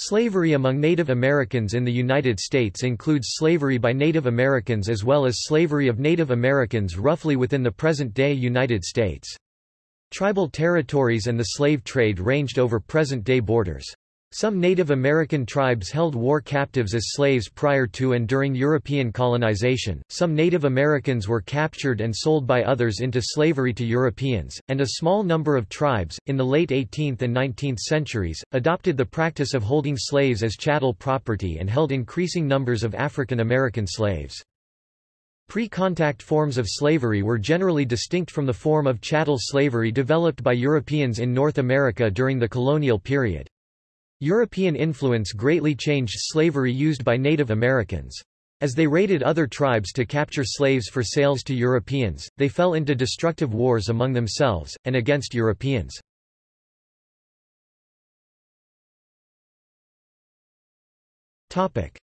Slavery among Native Americans in the United States includes slavery by Native Americans as well as slavery of Native Americans roughly within the present-day United States. Tribal territories and the slave trade ranged over present-day borders. Some Native American tribes held war captives as slaves prior to and during European colonization, some Native Americans were captured and sold by others into slavery to Europeans, and a small number of tribes, in the late 18th and 19th centuries, adopted the practice of holding slaves as chattel property and held increasing numbers of African American slaves. Pre-contact forms of slavery were generally distinct from the form of chattel slavery developed by Europeans in North America during the colonial period. European influence greatly changed slavery used by Native Americans. As they raided other tribes to capture slaves for sales to Europeans, they fell into destructive wars among themselves, and against Europeans.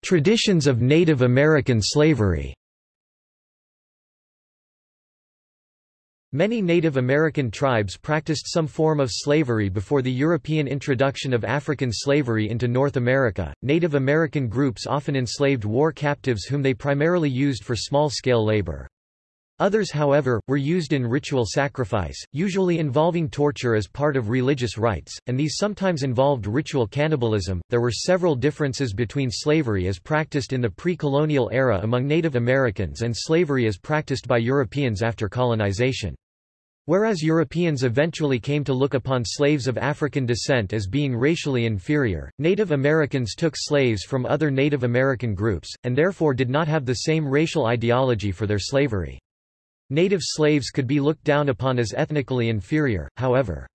Traditions of Native American slavery Many Native American tribes practiced some form of slavery before the European introduction of African slavery into North America. Native American groups often enslaved war captives whom they primarily used for small-scale labor. Others however, were used in ritual sacrifice, usually involving torture as part of religious rites, and these sometimes involved ritual cannibalism. There were several differences between slavery as practiced in the pre-colonial era among Native Americans and slavery as practiced by Europeans after colonization. Whereas Europeans eventually came to look upon slaves of African descent as being racially inferior, Native Americans took slaves from other Native American groups, and therefore did not have the same racial ideology for their slavery. Native slaves could be looked down upon as ethnically inferior, however.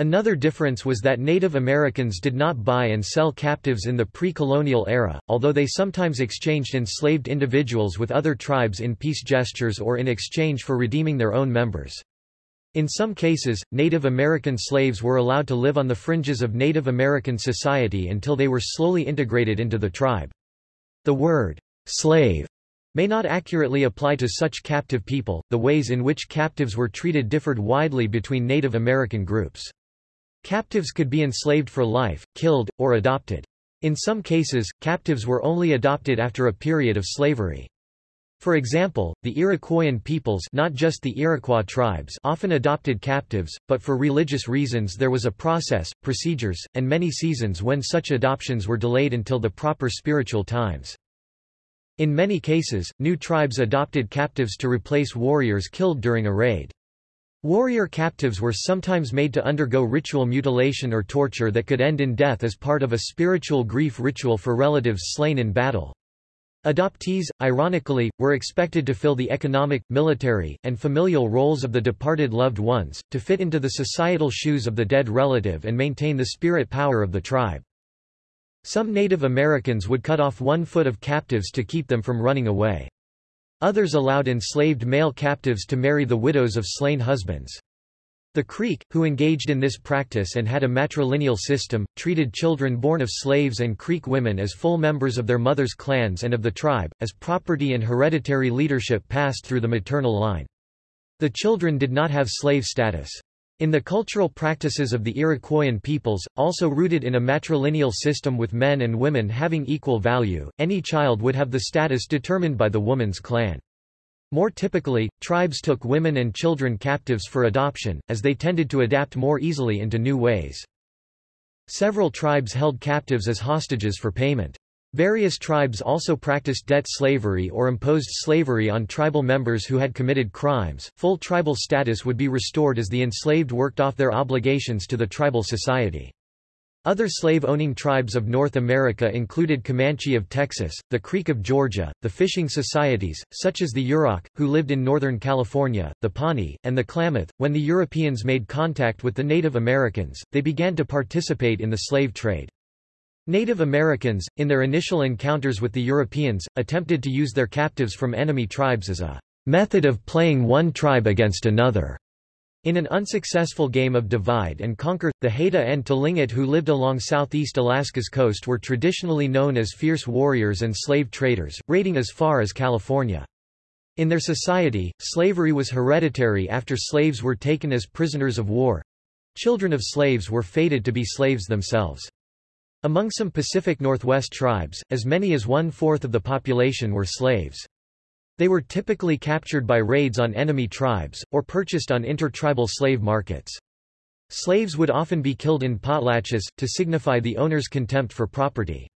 Another difference was that Native Americans did not buy and sell captives in the pre-colonial era, although they sometimes exchanged enslaved individuals with other tribes in peace gestures or in exchange for redeeming their own members. In some cases, Native American slaves were allowed to live on the fringes of Native American society until they were slowly integrated into the tribe. The word, slave, may not accurately apply to such captive people, the ways in which captives were treated differed widely between Native American groups. Captives could be enslaved for life, killed, or adopted. In some cases, captives were only adopted after a period of slavery. For example, the Iroquoian peoples not just the Iroquois tribes often adopted captives, but for religious reasons there was a process, procedures, and many seasons when such adoptions were delayed until the proper spiritual times. In many cases, new tribes adopted captives to replace warriors killed during a raid. Warrior captives were sometimes made to undergo ritual mutilation or torture that could end in death as part of a spiritual grief ritual for relatives slain in battle. Adoptees, ironically, were expected to fill the economic, military, and familial roles of the departed loved ones, to fit into the societal shoes of the dead relative and maintain the spirit power of the tribe. Some Native Americans would cut off one foot of captives to keep them from running away. Others allowed enslaved male captives to marry the widows of slain husbands. The Creek, who engaged in this practice and had a matrilineal system, treated children born of slaves and Creek women as full members of their mothers' clans and of the tribe, as property and hereditary leadership passed through the maternal line. The children did not have slave status. In the cultural practices of the Iroquoian peoples, also rooted in a matrilineal system with men and women having equal value, any child would have the status determined by the woman's clan. More typically, tribes took women and children captives for adoption, as they tended to adapt more easily into new ways. Several tribes held captives as hostages for payment. Various tribes also practiced debt slavery or imposed slavery on tribal members who had committed crimes. Full tribal status would be restored as the enslaved worked off their obligations to the tribal society. Other slave-owning tribes of North America included Comanche of Texas, the Creek of Georgia, the fishing societies, such as the Yurok, who lived in Northern California, the Pawnee, and the Klamath. When the Europeans made contact with the Native Americans, they began to participate in the slave trade. Native Americans, in their initial encounters with the Europeans, attempted to use their captives from enemy tribes as a method of playing one tribe against another. In an unsuccessful game of divide and conquer, the Haida and Tlingit who lived along southeast Alaska's coast were traditionally known as fierce warriors and slave traders, raiding as far as California. In their society, slavery was hereditary after slaves were taken as prisoners of war. Children of slaves were fated to be slaves themselves. Among some Pacific Northwest tribes, as many as one-fourth of the population were slaves. They were typically captured by raids on enemy tribes, or purchased on intertribal slave markets. Slaves would often be killed in potlatches, to signify the owner's contempt for property.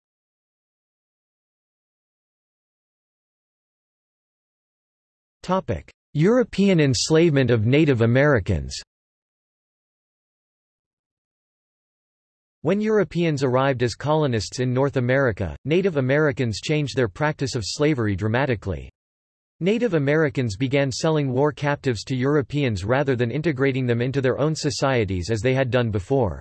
European enslavement of Native Americans When Europeans arrived as colonists in North America, Native Americans changed their practice of slavery dramatically. Native Americans began selling war captives to Europeans rather than integrating them into their own societies as they had done before.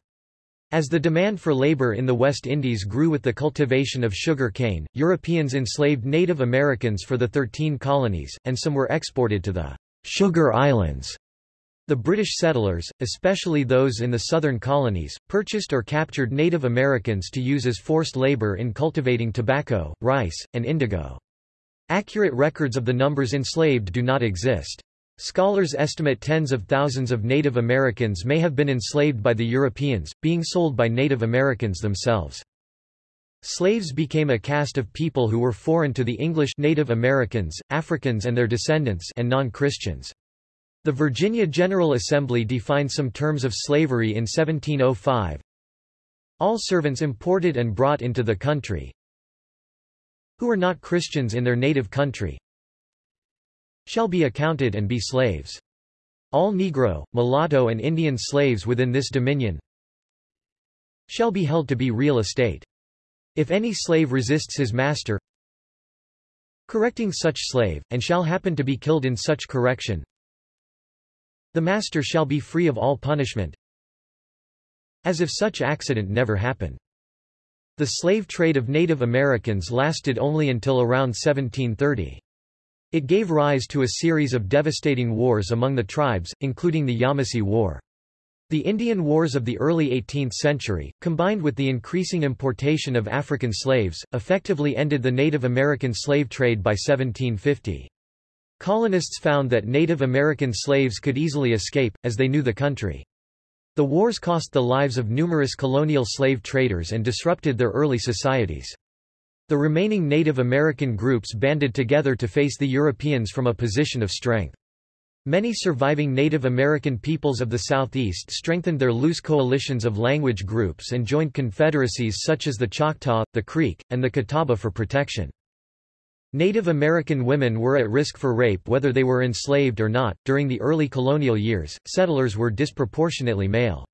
As the demand for labor in the West Indies grew with the cultivation of sugar cane, Europeans enslaved Native Americans for the Thirteen Colonies, and some were exported to the Sugar Islands. The British settlers, especially those in the southern colonies, purchased or captured Native Americans to use as forced labor in cultivating tobacco, rice, and indigo. Accurate records of the numbers enslaved do not exist. Scholars estimate tens of thousands of Native Americans may have been enslaved by the Europeans, being sold by Native Americans themselves. Slaves became a caste of people who were foreign to the English Native Americans, Africans and their descendants and non-Christians. The Virginia General Assembly defined some terms of slavery in 1705. All servants imported and brought into the country who are not Christians in their native country shall be accounted and be slaves. All Negro, mulatto and Indian slaves within this dominion shall be held to be real estate. If any slave resists his master, correcting such slave, and shall happen to be killed in such correction, the master shall be free of all punishment, as if such accident never happened. The slave trade of Native Americans lasted only until around 1730. It gave rise to a series of devastating wars among the tribes, including the Yamasee War. The Indian Wars of the early 18th century, combined with the increasing importation of African slaves, effectively ended the Native American slave trade by 1750. Colonists found that Native American slaves could easily escape, as they knew the country. The wars cost the lives of numerous colonial slave traders and disrupted their early societies. The remaining Native American groups banded together to face the Europeans from a position of strength. Many surviving Native American peoples of the Southeast strengthened their loose coalitions of language groups and joined confederacies such as the Choctaw, the Creek, and the Catawba for protection. Native American women were at risk for rape whether they were enslaved or not. During the early colonial years, settlers were disproportionately male.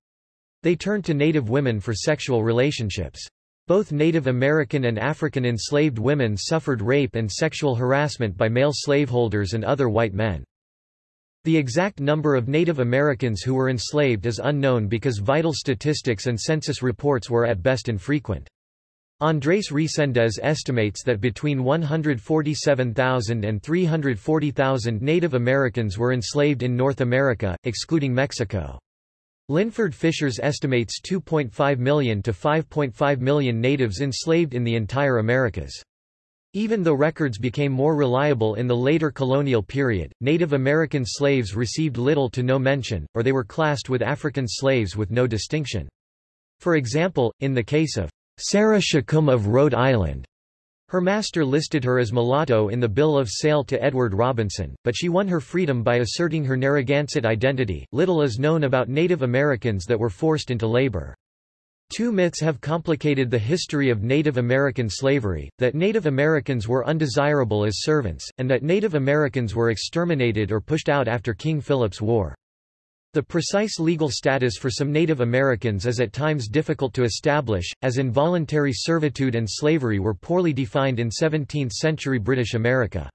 They turned to Native women for sexual relationships. Both Native American and African enslaved women suffered rape and sexual harassment by male slaveholders and other white men. The exact number of Native Americans who were enslaved is unknown because vital statistics and census reports were at best infrequent. Andrés Reséndez estimates that between 147,000 and 340,000 Native Americans were enslaved in North America, excluding Mexico. Linford Fisher's estimates 2.5 million to 5.5 million natives enslaved in the entire Americas. Even though records became more reliable in the later colonial period, Native American slaves received little to no mention, or they were classed with African slaves with no distinction. For example, in the case of Sarah Chauqum of Rhode Island. Her master listed her as mulatto in the bill of sale to Edward Robinson, but she won her freedom by asserting her Narragansett identity. Little is known about Native Americans that were forced into labor. Two myths have complicated the history of Native American slavery, that Native Americans were undesirable as servants, and that Native Americans were exterminated or pushed out after King Philip's War. The precise legal status for some Native Americans is at times difficult to establish, as involuntary servitude and slavery were poorly defined in 17th-century British America.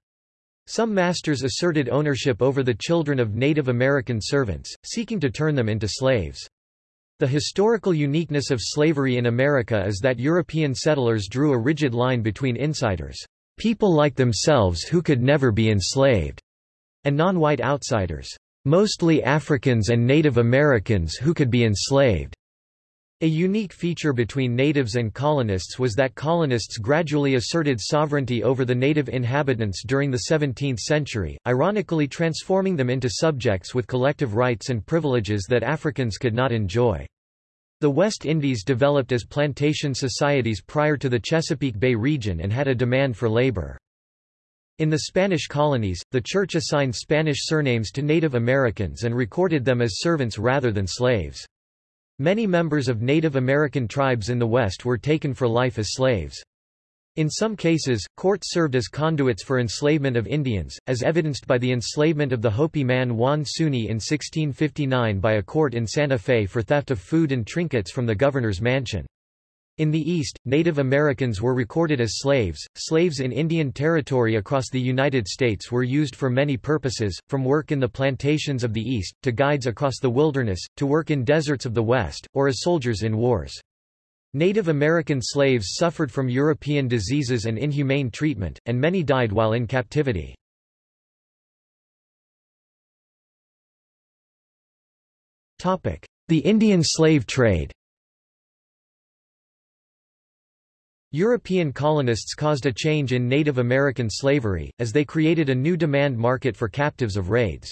Some masters asserted ownership over the children of Native American servants, seeking to turn them into slaves. The historical uniqueness of slavery in America is that European settlers drew a rigid line between insiders, people like themselves who could never be enslaved, and non-white outsiders, mostly Africans and Native Americans who could be enslaved. A unique feature between natives and colonists was that colonists gradually asserted sovereignty over the native inhabitants during the 17th century, ironically transforming them into subjects with collective rights and privileges that Africans could not enjoy. The West Indies developed as plantation societies prior to the Chesapeake Bay region and had a demand for labor. In the Spanish colonies, the Church assigned Spanish surnames to Native Americans and recorded them as servants rather than slaves. Many members of Native American tribes in the West were taken for life as slaves. In some cases, courts served as conduits for enslavement of Indians, as evidenced by the enslavement of the Hopi man Juan Suni in 1659 by a court in Santa Fe for theft of food and trinkets from the governor's mansion. In the East, Native Americans were recorded as slaves. Slaves in Indian Territory across the United States were used for many purposes, from work in the plantations of the East, to guides across the wilderness, to work in deserts of the West, or as soldiers in wars. Native American slaves suffered from European diseases and inhumane treatment, and many died while in captivity. The Indian slave trade European colonists caused a change in Native American slavery, as they created a new demand market for captives of raids.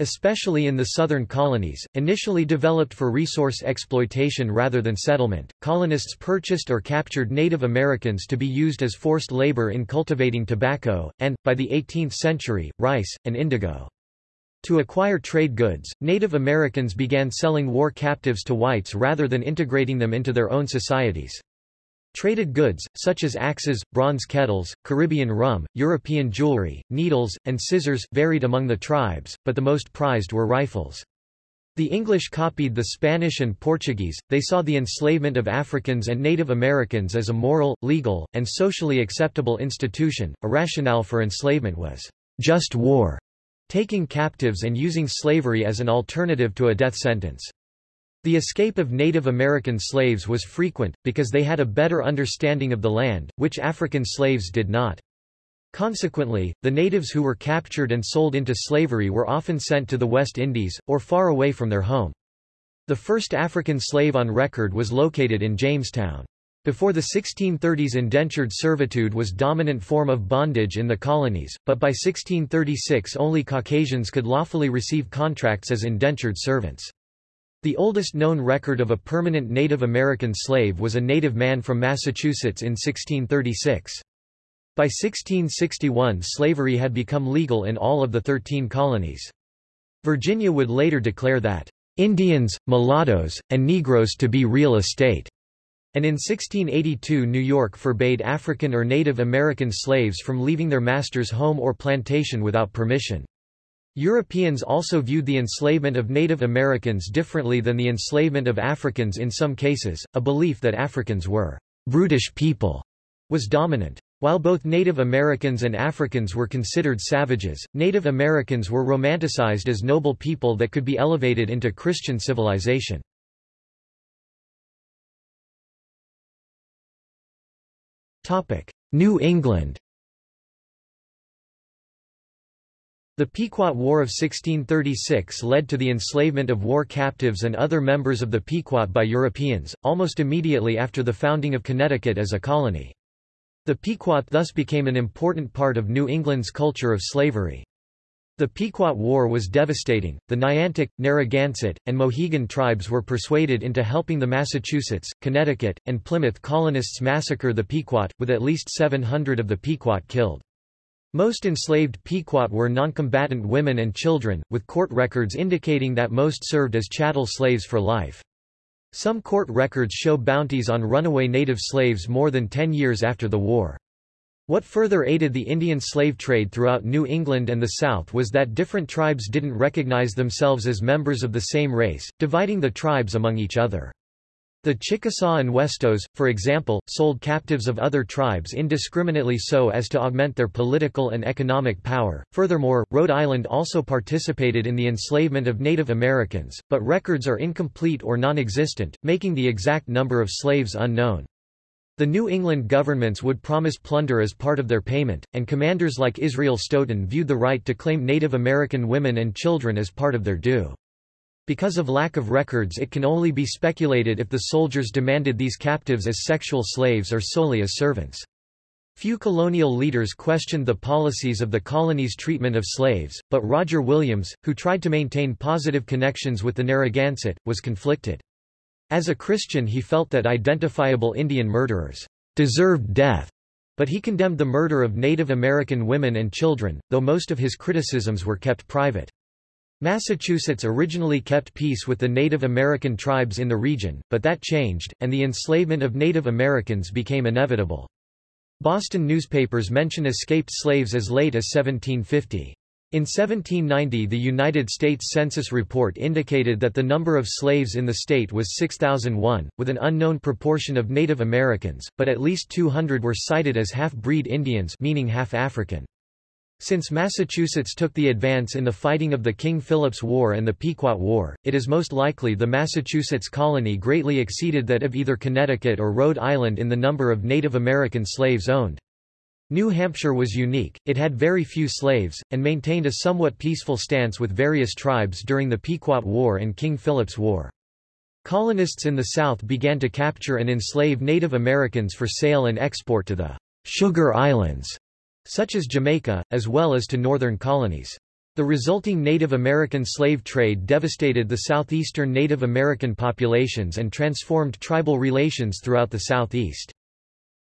Especially in the southern colonies, initially developed for resource exploitation rather than settlement, colonists purchased or captured Native Americans to be used as forced labor in cultivating tobacco, and, by the 18th century, rice, and indigo. To acquire trade goods, Native Americans began selling war captives to whites rather than integrating them into their own societies. Traded goods, such as axes, bronze kettles, Caribbean rum, European jewelry, needles, and scissors, varied among the tribes, but the most prized were rifles. The English copied the Spanish and Portuguese, they saw the enslavement of Africans and Native Americans as a moral, legal, and socially acceptable institution. A rationale for enslavement was just war, taking captives and using slavery as an alternative to a death sentence. The escape of Native American slaves was frequent, because they had a better understanding of the land, which African slaves did not. Consequently, the natives who were captured and sold into slavery were often sent to the West Indies, or far away from their home. The first African slave on record was located in Jamestown. Before the 1630s indentured servitude was dominant form of bondage in the colonies, but by 1636 only Caucasians could lawfully receive contracts as indentured servants. The oldest known record of a permanent Native American slave was a native man from Massachusetts in 1636. By 1661 slavery had become legal in all of the thirteen colonies. Virginia would later declare that, "...Indians, mulattoes, and Negroes to be real estate." And in 1682 New York forbade African or Native American slaves from leaving their master's home or plantation without permission. Europeans also viewed the enslavement of Native Americans differently than the enslavement of Africans in some cases, a belief that Africans were brutish people was dominant. While both Native Americans and Africans were considered savages, Native Americans were romanticized as noble people that could be elevated into Christian civilization. New England The Pequot War of 1636 led to the enslavement of war captives and other members of the Pequot by Europeans, almost immediately after the founding of Connecticut as a colony. The Pequot thus became an important part of New England's culture of slavery. The Pequot War was devastating. The Niantic, Narragansett, and Mohegan tribes were persuaded into helping the Massachusetts, Connecticut, and Plymouth colonists massacre the Pequot, with at least 700 of the Pequot killed. Most enslaved Pequot were noncombatant women and children, with court records indicating that most served as chattel slaves for life. Some court records show bounties on runaway native slaves more than ten years after the war. What further aided the Indian slave trade throughout New England and the South was that different tribes didn't recognize themselves as members of the same race, dividing the tribes among each other. The Chickasaw and Westos, for example, sold captives of other tribes indiscriminately so as to augment their political and economic power. Furthermore, Rhode Island also participated in the enslavement of Native Americans, but records are incomplete or non-existent, making the exact number of slaves unknown. The New England governments would promise plunder as part of their payment, and commanders like Israel Stoughton viewed the right to claim Native American women and children as part of their due. Because of lack of records it can only be speculated if the soldiers demanded these captives as sexual slaves or solely as servants. Few colonial leaders questioned the policies of the colony's treatment of slaves, but Roger Williams, who tried to maintain positive connections with the Narragansett, was conflicted. As a Christian he felt that identifiable Indian murderers deserved death, but he condemned the murder of Native American women and children, though most of his criticisms were kept private. Massachusetts originally kept peace with the Native American tribes in the region, but that changed, and the enslavement of Native Americans became inevitable. Boston newspapers mention escaped slaves as late as 1750. In 1790 the United States Census report indicated that the number of slaves in the state was 6,001, with an unknown proportion of Native Americans, but at least 200 were cited as half-breed Indians meaning half-African. Since Massachusetts took the advance in the fighting of the King Philip's War and the Pequot War, it is most likely the Massachusetts colony greatly exceeded that of either Connecticut or Rhode Island in the number of Native American slaves owned. New Hampshire was unique, it had very few slaves, and maintained a somewhat peaceful stance with various tribes during the Pequot War and King Philip's War. Colonists in the South began to capture and enslave Native Americans for sale and export to the Sugar Islands such as Jamaica, as well as to northern colonies. The resulting Native American slave trade devastated the southeastern Native American populations and transformed tribal relations throughout the southeast.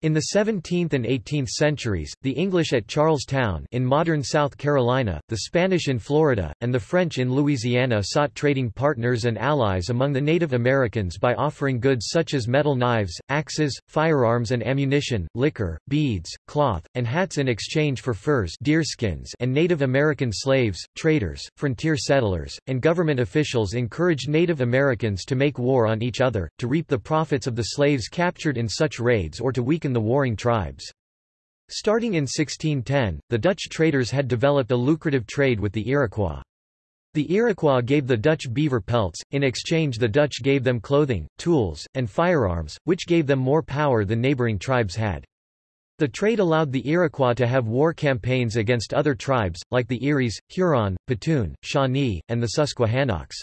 In the 17th and 18th centuries, the English at Charlestown in modern South Carolina, the Spanish in Florida, and the French in Louisiana sought trading partners and allies among the Native Americans by offering goods such as metal knives, axes, firearms and ammunition, liquor, beads, cloth, and hats in exchange for furs deerskins and Native American slaves, traders, frontier settlers, and government officials encouraged Native Americans to make war on each other, to reap the profits of the slaves captured in such raids or to weaken the warring tribes. Starting in 1610, the Dutch traders had developed a lucrative trade with the Iroquois. The Iroquois gave the Dutch beaver pelts, in exchange the Dutch gave them clothing, tools, and firearms, which gave them more power than neighboring tribes had. The trade allowed the Iroquois to have war campaigns against other tribes, like the Eries, Huron, Petun, Shawnee, and the Susquehannocks.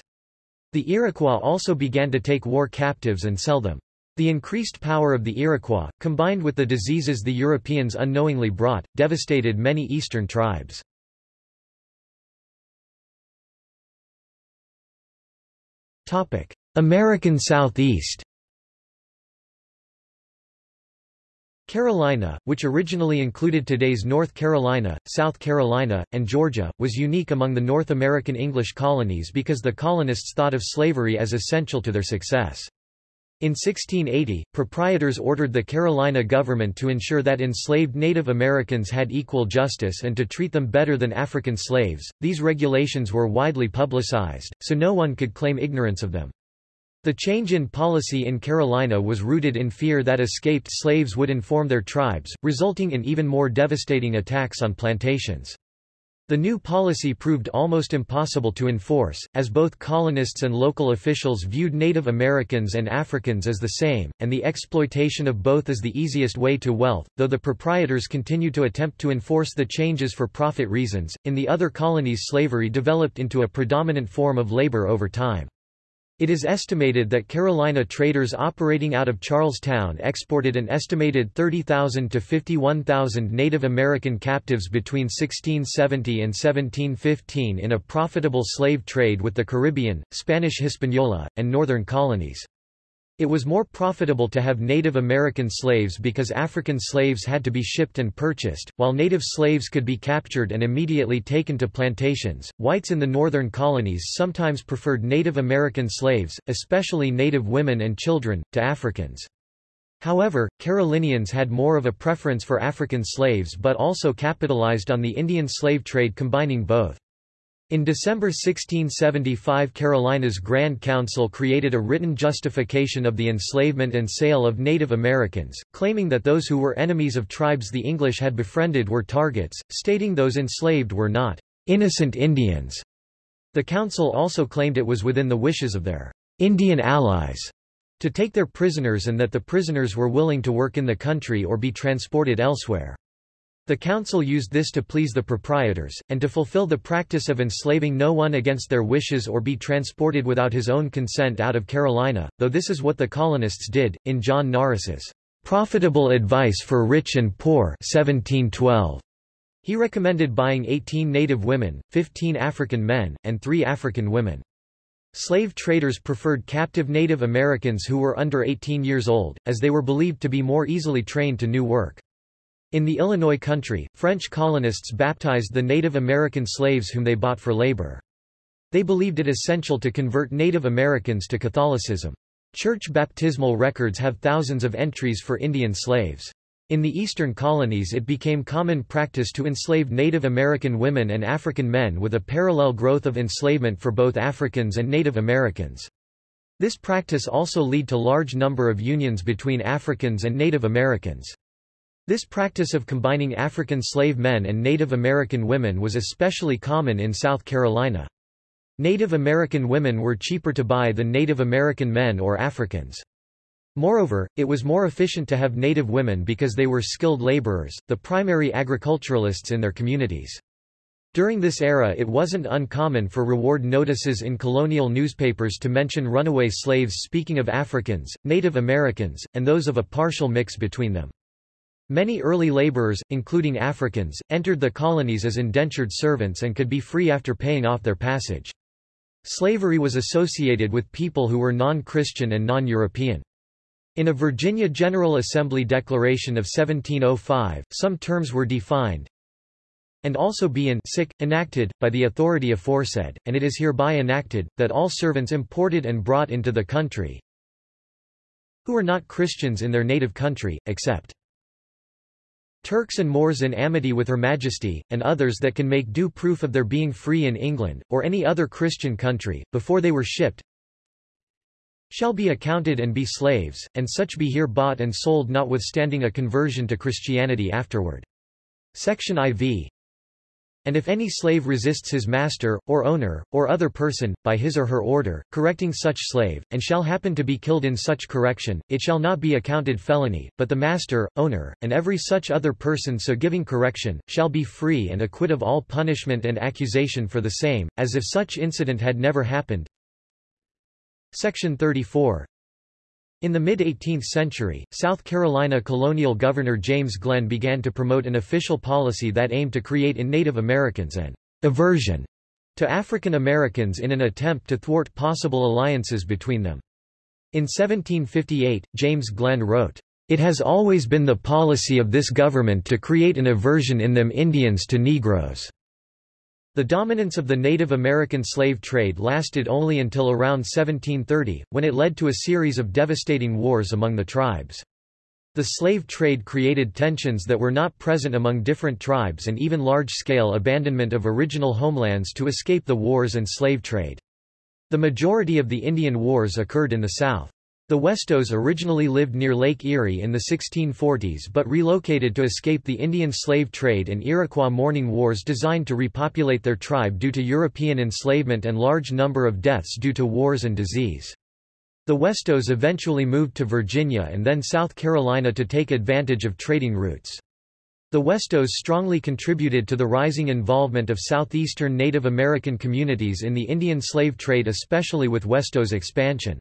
The Iroquois also began to take war captives and sell them. The increased power of the Iroquois, combined with the diseases the Europeans unknowingly brought, devastated many eastern tribes. American Southeast Carolina, which originally included today's North Carolina, South Carolina, and Georgia, was unique among the North American English colonies because the colonists thought of slavery as essential to their success. In 1680, proprietors ordered the Carolina government to ensure that enslaved Native Americans had equal justice and to treat them better than African slaves. These regulations were widely publicized, so no one could claim ignorance of them. The change in policy in Carolina was rooted in fear that escaped slaves would inform their tribes, resulting in even more devastating attacks on plantations. The new policy proved almost impossible to enforce, as both colonists and local officials viewed Native Americans and Africans as the same, and the exploitation of both as the easiest way to wealth, though the proprietors continued to attempt to enforce the changes for profit reasons. In the other colonies slavery developed into a predominant form of labor over time. It is estimated that Carolina traders operating out of Charlestown exported an estimated 30,000 to 51,000 Native American captives between 1670 and 1715 in a profitable slave trade with the Caribbean, Spanish Hispaniola, and northern colonies. It was more profitable to have Native American slaves because African slaves had to be shipped and purchased, while native slaves could be captured and immediately taken to plantations. Whites in the northern colonies sometimes preferred Native American slaves, especially native women and children, to Africans. However, Carolinians had more of a preference for African slaves but also capitalized on the Indian slave trade combining both. In December 1675 Carolina's Grand Council created a written justification of the enslavement and sale of Native Americans, claiming that those who were enemies of tribes the English had befriended were targets, stating those enslaved were not innocent Indians. The council also claimed it was within the wishes of their Indian allies to take their prisoners and that the prisoners were willing to work in the country or be transported elsewhere. The council used this to please the proprietors, and to fulfill the practice of enslaving no one against their wishes or be transported without his own consent out of Carolina, though this is what the colonists did, in John Norris's Profitable Advice for Rich and Poor 1712. He recommended buying 18 native women, 15 African men, and 3 African women. Slave traders preferred captive Native Americans who were under 18 years old, as they were believed to be more easily trained to new work. In the Illinois country, French colonists baptized the Native American slaves whom they bought for labor. They believed it essential to convert Native Americans to Catholicism. Church baptismal records have thousands of entries for Indian slaves. In the eastern colonies it became common practice to enslave Native American women and African men with a parallel growth of enslavement for both Africans and Native Americans. This practice also led to large number of unions between Africans and Native Americans. This practice of combining African slave men and Native American women was especially common in South Carolina. Native American women were cheaper to buy than Native American men or Africans. Moreover, it was more efficient to have native women because they were skilled laborers, the primary agriculturalists in their communities. During this era it wasn't uncommon for reward notices in colonial newspapers to mention runaway slaves speaking of Africans, Native Americans, and those of a partial mix between them. Many early laborers, including Africans, entered the colonies as indentured servants and could be free after paying off their passage. Slavery was associated with people who were non-Christian and non-European. In a Virginia General Assembly Declaration of 1705, some terms were defined, and also be in sick, enacted, by the authority aforesaid, and it is hereby enacted, that all servants imported and brought into the country, who are not Christians in their native country, except Turks and Moors in amity with Her Majesty, and others that can make due proof of their being free in England, or any other Christian country, before they were shipped, shall be accounted and be slaves, and such be here bought and sold notwithstanding a conversion to Christianity afterward. Section IV and if any slave resists his master, or owner, or other person, by his or her order, correcting such slave, and shall happen to be killed in such correction, it shall not be accounted felony, but the master, owner, and every such other person so giving correction, shall be free and acquit of all punishment and accusation for the same, as if such incident had never happened. Section 34 in the mid-18th century, South Carolina colonial governor James Glen began to promote an official policy that aimed to create in Native Americans an aversion to African Americans in an attempt to thwart possible alliances between them. In 1758, James Glen wrote, It has always been the policy of this government to create an aversion in them Indians to Negroes. The dominance of the Native American slave trade lasted only until around 1730, when it led to a series of devastating wars among the tribes. The slave trade created tensions that were not present among different tribes and even large-scale abandonment of original homelands to escape the wars and slave trade. The majority of the Indian Wars occurred in the South. The Westos originally lived near Lake Erie in the 1640s but relocated to escape the Indian slave trade and Iroquois mourning wars designed to repopulate their tribe due to European enslavement and large number of deaths due to wars and disease. The Westos eventually moved to Virginia and then South Carolina to take advantage of trading routes. The Westos strongly contributed to the rising involvement of southeastern Native American communities in the Indian slave trade especially with Westos expansion.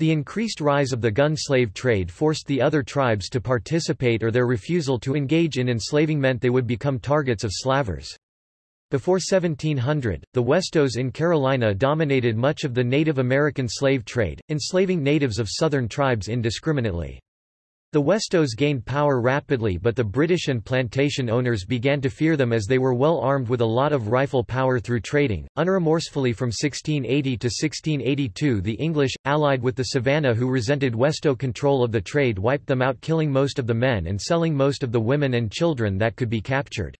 The increased rise of the gun slave trade forced the other tribes to participate or their refusal to engage in enslaving meant they would become targets of slavers. Before 1700, the Westos in Carolina dominated much of the Native American slave trade, enslaving natives of southern tribes indiscriminately. The Westos gained power rapidly but the British and plantation owners began to fear them as they were well armed with a lot of rifle power through trading. Unremorsefully from 1680 to 1682 the English, allied with the Savannah who resented Westo control of the trade wiped them out killing most of the men and selling most of the women and children that could be captured.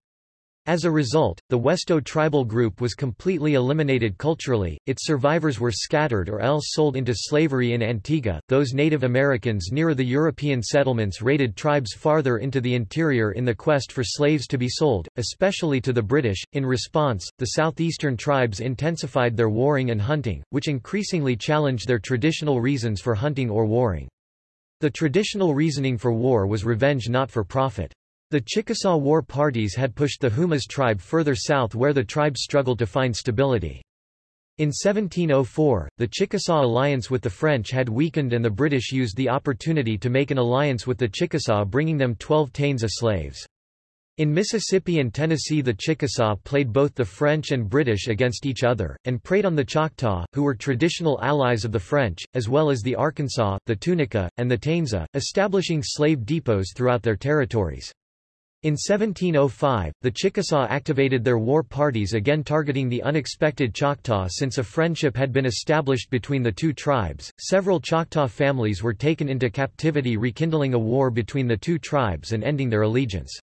As a result, the Westo tribal group was completely eliminated culturally, its survivors were scattered or else sold into slavery in Antigua. Those Native Americans nearer the European settlements raided tribes farther into the interior in the quest for slaves to be sold, especially to the British. In response, the southeastern tribes intensified their warring and hunting, which increasingly challenged their traditional reasons for hunting or warring. The traditional reasoning for war was revenge not for profit. The Chickasaw war parties had pushed the Humas tribe further south where the tribe struggled to find stability. In 1704, the Chickasaw alliance with the French had weakened and the British used the opportunity to make an alliance with the Chickasaw bringing them 12 Taensa slaves. In Mississippi and Tennessee the Chickasaw played both the French and British against each other, and preyed on the Choctaw, who were traditional allies of the French, as well as the Arkansas, the Tunica, and the Taensa, establishing slave depots throughout their territories. In 1705, the Chickasaw activated their war parties again targeting the unexpected Choctaw since a friendship had been established between the two tribes. Several Choctaw families were taken into captivity rekindling a war between the two tribes and ending their allegiance.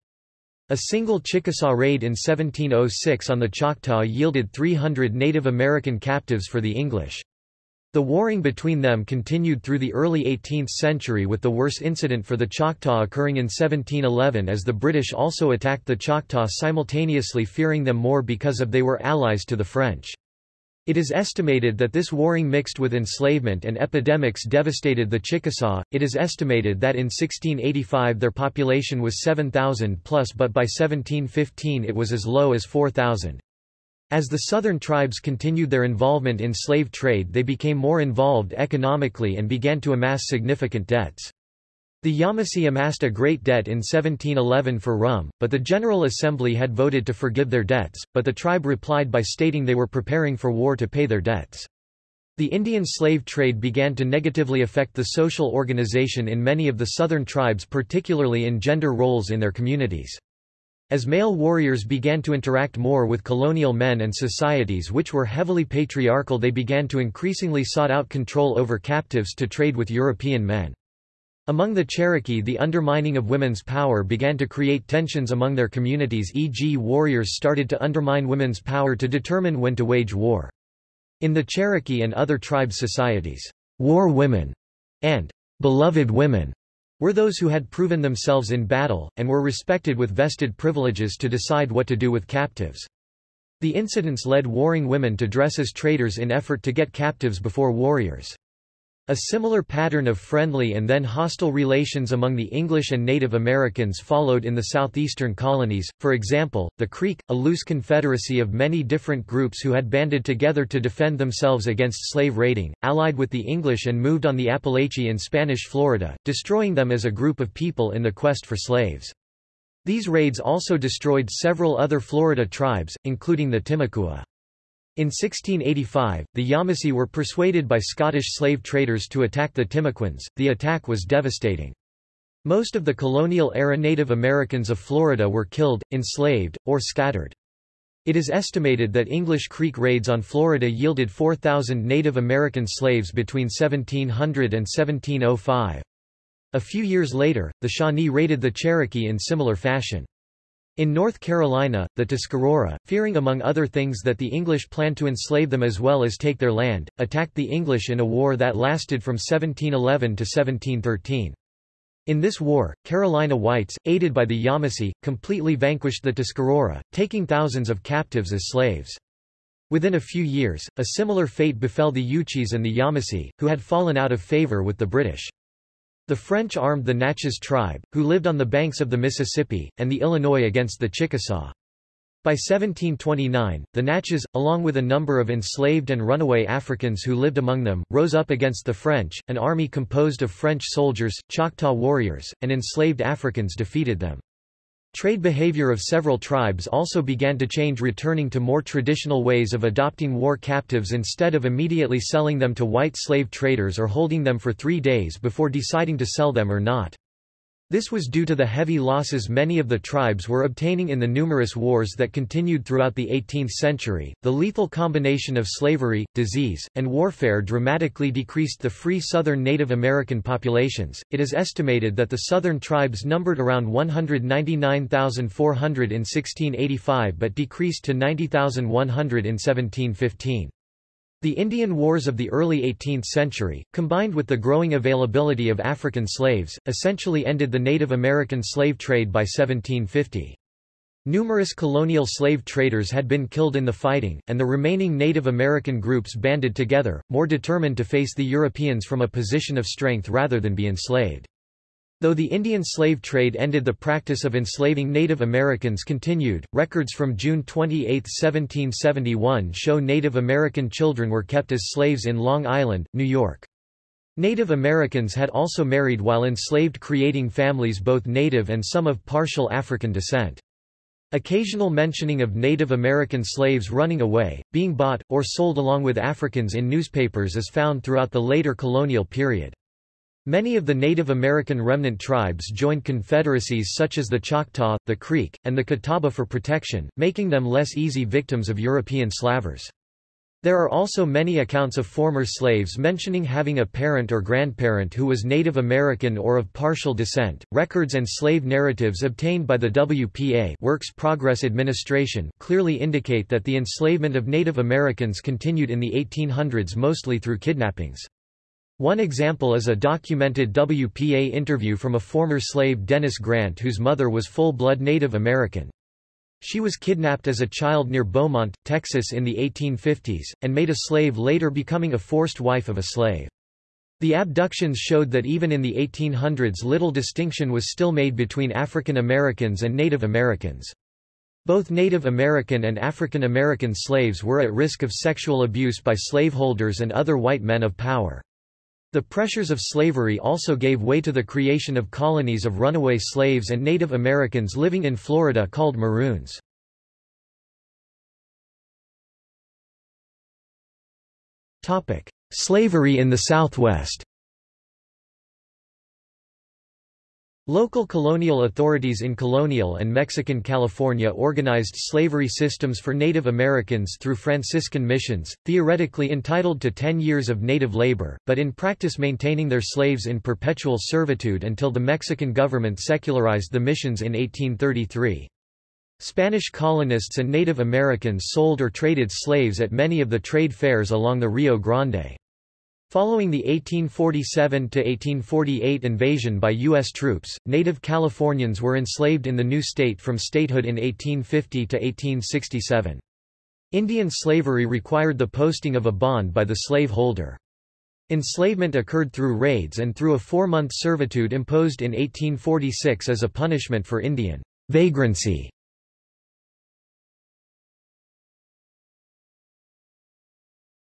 A single Chickasaw raid in 1706 on the Choctaw yielded 300 Native American captives for the English. The warring between them continued through the early 18th century with the worst incident for the Choctaw occurring in 1711 as the British also attacked the Choctaw simultaneously fearing them more because of they were allies to the French. It is estimated that this warring mixed with enslavement and epidemics devastated the Chickasaw. It is estimated that in 1685 their population was 7,000 plus but by 1715 it was as low as 4,000. As the southern tribes continued their involvement in slave trade they became more involved economically and began to amass significant debts. The Yamasee amassed a great debt in 1711 for rum, but the General Assembly had voted to forgive their debts, but the tribe replied by stating they were preparing for war to pay their debts. The Indian slave trade began to negatively affect the social organization in many of the southern tribes particularly in gender roles in their communities. As male warriors began to interact more with colonial men and societies which were heavily patriarchal they began to increasingly sought out control over captives to trade with European men. Among the Cherokee the undermining of women's power began to create tensions among their communities e.g. warriors started to undermine women's power to determine when to wage war. In the Cherokee and other tribe societies, war women and beloved women were those who had proven themselves in battle, and were respected with vested privileges to decide what to do with captives. The incidents led warring women to dress as traders in effort to get captives before warriors. A similar pattern of friendly and then hostile relations among the English and Native Americans followed in the southeastern colonies, for example, the Creek, a loose confederacy of many different groups who had banded together to defend themselves against slave raiding, allied with the English and moved on the Apalachee in Spanish Florida, destroying them as a group of people in the quest for slaves. These raids also destroyed several other Florida tribes, including the Timucua. In 1685, the Yamasee were persuaded by Scottish slave traders to attack the Timucuans. The attack was devastating. Most of the colonial-era Native Americans of Florida were killed, enslaved, or scattered. It is estimated that English Creek raids on Florida yielded 4,000 Native American slaves between 1700 and 1705. A few years later, the Shawnee raided the Cherokee in similar fashion. In North Carolina, the Tuscarora, fearing among other things that the English planned to enslave them as well as take their land, attacked the English in a war that lasted from 1711 to 1713. In this war, Carolina whites, aided by the Yamasee, completely vanquished the Tuscarora, taking thousands of captives as slaves. Within a few years, a similar fate befell the Uchis and the Yamasee, who had fallen out of favor with the British. The French armed the Natchez tribe, who lived on the banks of the Mississippi, and the Illinois against the Chickasaw. By 1729, the Natchez, along with a number of enslaved and runaway Africans who lived among them, rose up against the French. An army composed of French soldiers, Choctaw warriors, and enslaved Africans defeated them. Trade behavior of several tribes also began to change returning to more traditional ways of adopting war captives instead of immediately selling them to white slave traders or holding them for three days before deciding to sell them or not. This was due to the heavy losses many of the tribes were obtaining in the numerous wars that continued throughout the 18th century. The lethal combination of slavery, disease, and warfare dramatically decreased the free southern Native American populations. It is estimated that the southern tribes numbered around 199,400 in 1685 but decreased to 90,100 in 1715. The Indian Wars of the early 18th century, combined with the growing availability of African slaves, essentially ended the Native American slave trade by 1750. Numerous colonial slave traders had been killed in the fighting, and the remaining Native American groups banded together, more determined to face the Europeans from a position of strength rather than be enslaved. Though the Indian slave trade ended the practice of enslaving Native Americans continued, records from June 28, 1771 show Native American children were kept as slaves in Long Island, New York. Native Americans had also married while enslaved creating families both native and some of partial African descent. Occasional mentioning of Native American slaves running away, being bought, or sold along with Africans in newspapers is found throughout the later colonial period. Many of the Native American remnant tribes joined confederacies such as the Choctaw, the Creek, and the Catawba for protection, making them less easy victims of European slavers. There are also many accounts of former slaves mentioning having a parent or grandparent who was Native American or of partial descent. Records and slave narratives obtained by the WPA Works Progress Administration clearly indicate that the enslavement of Native Americans continued in the 1800s mostly through kidnappings. One example is a documented WPA interview from a former slave Dennis Grant whose mother was full-blood Native American. She was kidnapped as a child near Beaumont, Texas in the 1850s, and made a slave later becoming a forced wife of a slave. The abductions showed that even in the 1800s little distinction was still made between African Americans and Native Americans. Both Native American and African American slaves were at risk of sexual abuse by slaveholders and other white men of power. The pressures of slavery also gave way to the creation of colonies of runaway slaves and Native Americans living in Florida called Maroons. Slavery in the Southwest Local colonial authorities in colonial and Mexican California organized slavery systems for Native Americans through Franciscan missions, theoretically entitled to 10 years of native labor, but in practice maintaining their slaves in perpetual servitude until the Mexican government secularized the missions in 1833. Spanish colonists and Native Americans sold or traded slaves at many of the trade fairs along the Rio Grande. Following the 1847–1848 invasion by U.S. troops, native Californians were enslaved in the new state from statehood in 1850 to 1867. Indian slavery required the posting of a bond by the slave holder. Enslavement occurred through raids and through a four-month servitude imposed in 1846 as a punishment for Indian vagrancy.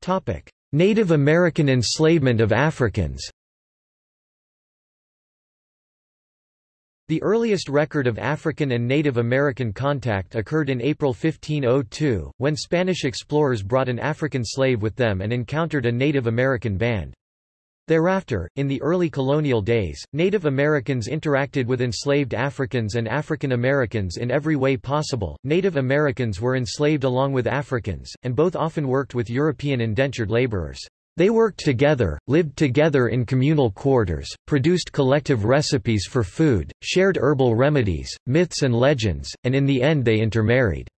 Topic: Native American enslavement of Africans The earliest record of African and Native American contact occurred in April 1502, when Spanish explorers brought an African slave with them and encountered a Native American band. Thereafter, in the early colonial days, Native Americans interacted with enslaved Africans and African Americans in every way possible. Native Americans were enslaved along with Africans, and both often worked with European indentured laborers. They worked together, lived together in communal quarters, produced collective recipes for food, shared herbal remedies, myths and legends, and in the end they intermarried.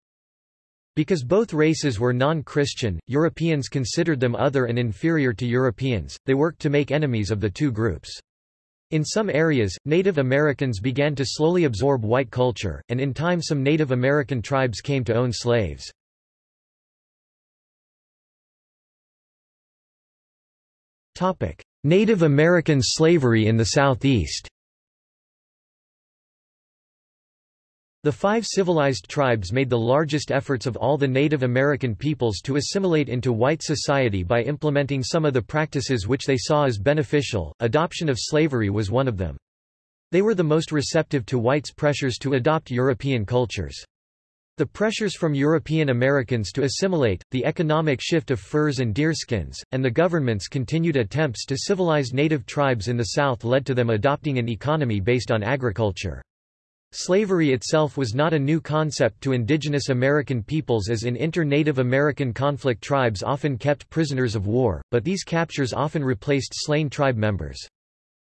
Because both races were non-Christian, Europeans considered them other and inferior to Europeans, they worked to make enemies of the two groups. In some areas, Native Americans began to slowly absorb white culture, and in time some Native American tribes came to own slaves. Native American slavery in the Southeast The five civilized tribes made the largest efforts of all the Native American peoples to assimilate into white society by implementing some of the practices which they saw as beneficial, adoption of slavery was one of them. They were the most receptive to whites' pressures to adopt European cultures. The pressures from European Americans to assimilate, the economic shift of furs and deerskins, and the government's continued attempts to civilize native tribes in the South led to them adopting an economy based on agriculture. Slavery itself was not a new concept to indigenous American peoples as in inter-Native American conflict tribes often kept prisoners of war, but these captures often replaced slain tribe members.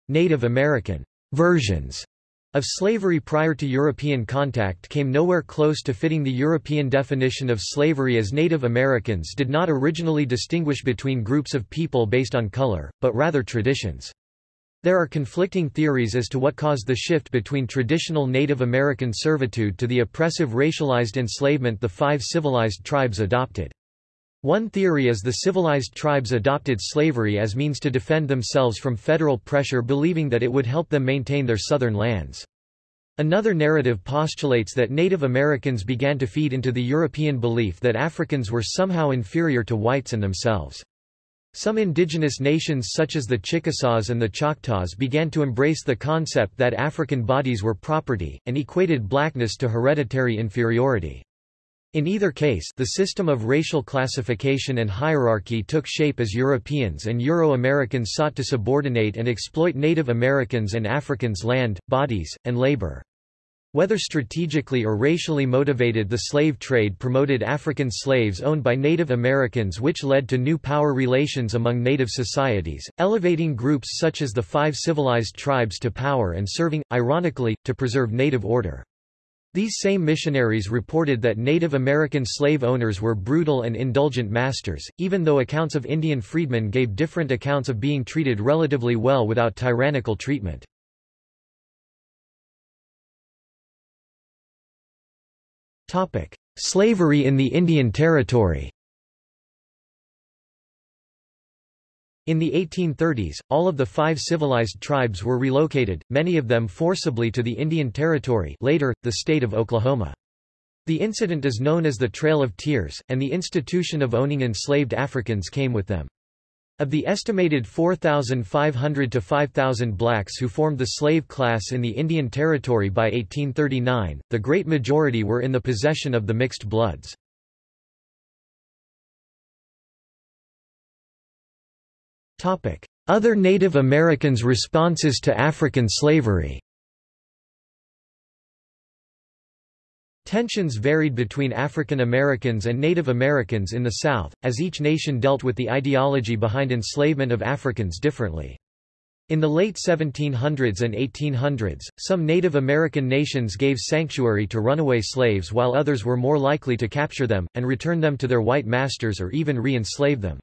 Native American versions of slavery prior to European contact came nowhere close to fitting the European definition of slavery as Native Americans did not originally distinguish between groups of people based on color, but rather traditions. There are conflicting theories as to what caused the shift between traditional Native American servitude to the oppressive racialized enslavement the five civilized tribes adopted. One theory is the civilized tribes adopted slavery as means to defend themselves from federal pressure believing that it would help them maintain their southern lands. Another narrative postulates that Native Americans began to feed into the European belief that Africans were somehow inferior to whites and themselves. Some indigenous nations such as the Chickasaws and the Choctaws began to embrace the concept that African bodies were property, and equated blackness to hereditary inferiority. In either case the system of racial classification and hierarchy took shape as Europeans and Euro-Americans sought to subordinate and exploit Native Americans and Africans' land, bodies, and labor. Whether strategically or racially motivated the slave trade promoted African slaves owned by Native Americans which led to new power relations among Native societies, elevating groups such as the five civilized tribes to power and serving, ironically, to preserve native order. These same missionaries reported that Native American slave owners were brutal and indulgent masters, even though accounts of Indian freedmen gave different accounts of being treated relatively well without tyrannical treatment. Slavery in the Indian Territory In the 1830s, all of the five civilized tribes were relocated, many of them forcibly to the Indian Territory later, the state of Oklahoma. The incident is known as the Trail of Tears, and the institution of owning enslaved Africans came with them. Of the estimated 4,500 to 5,000 blacks who formed the slave class in the Indian Territory by 1839, the great majority were in the possession of the mixed bloods. Other Native Americans' responses to African slavery Tensions varied between African Americans and Native Americans in the South, as each nation dealt with the ideology behind enslavement of Africans differently. In the late 1700s and 1800s, some Native American nations gave sanctuary to runaway slaves while others were more likely to capture them, and return them to their white masters or even re-enslave them.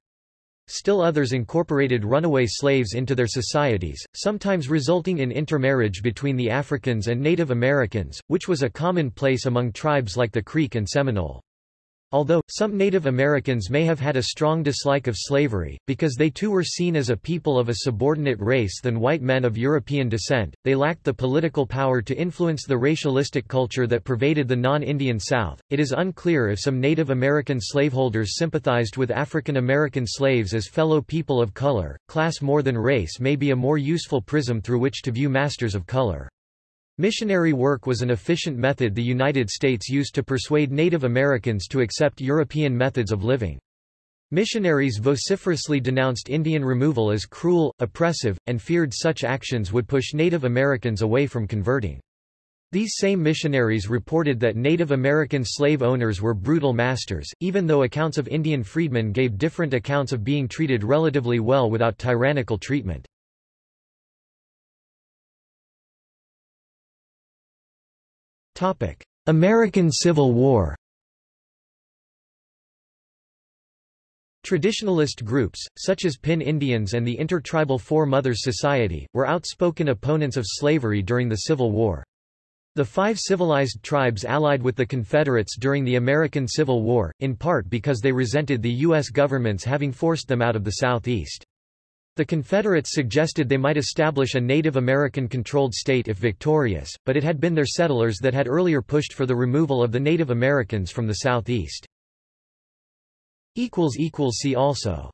Still others incorporated runaway slaves into their societies, sometimes resulting in intermarriage between the Africans and Native Americans, which was a commonplace among tribes like the Creek and Seminole. Although, some Native Americans may have had a strong dislike of slavery, because they too were seen as a people of a subordinate race than white men of European descent, they lacked the political power to influence the racialistic culture that pervaded the non-Indian South. It is unclear if some Native American slaveholders sympathized with African American slaves as fellow people of color. Class more than race may be a more useful prism through which to view masters of color. Missionary work was an efficient method the United States used to persuade Native Americans to accept European methods of living. Missionaries vociferously denounced Indian removal as cruel, oppressive, and feared such actions would push Native Americans away from converting. These same missionaries reported that Native American slave owners were brutal masters, even though accounts of Indian freedmen gave different accounts of being treated relatively well without tyrannical treatment. American Civil War Traditionalist groups, such as Pin Indians and the Intertribal Four Mothers Society, were outspoken opponents of slavery during the Civil War. The five civilized tribes allied with the Confederates during the American Civil War, in part because they resented the U.S. government's having forced them out of the Southeast. The Confederates suggested they might establish a Native American-controlled state if victorious, but it had been their settlers that had earlier pushed for the removal of the Native Americans from the southeast. See also